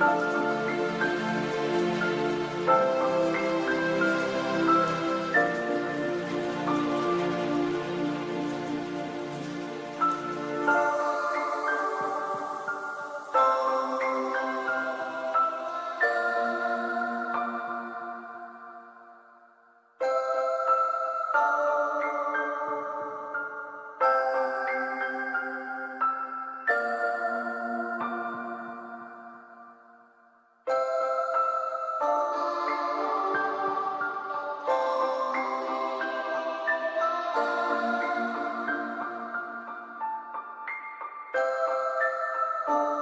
Bye. あ。